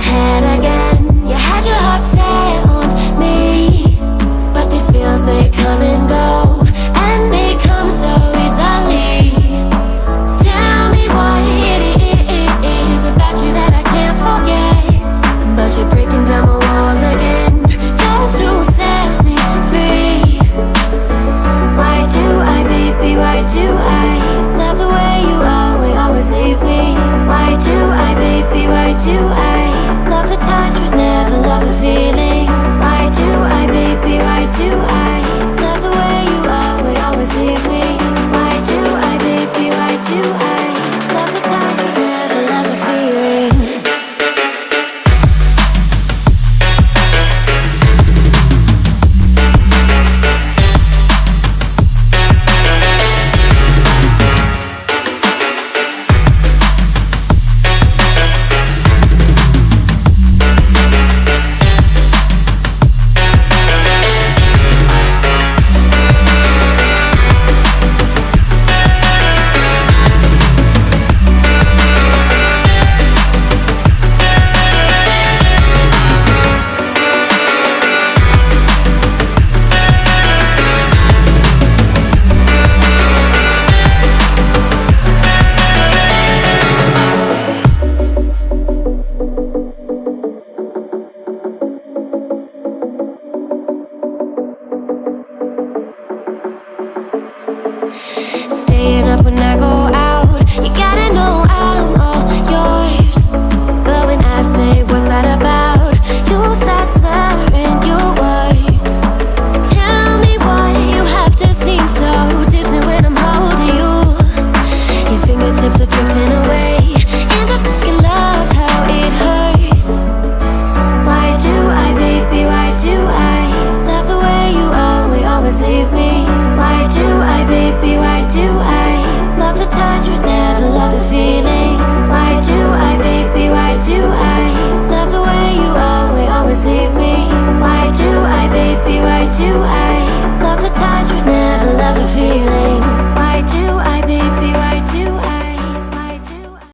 head again. away Staying up when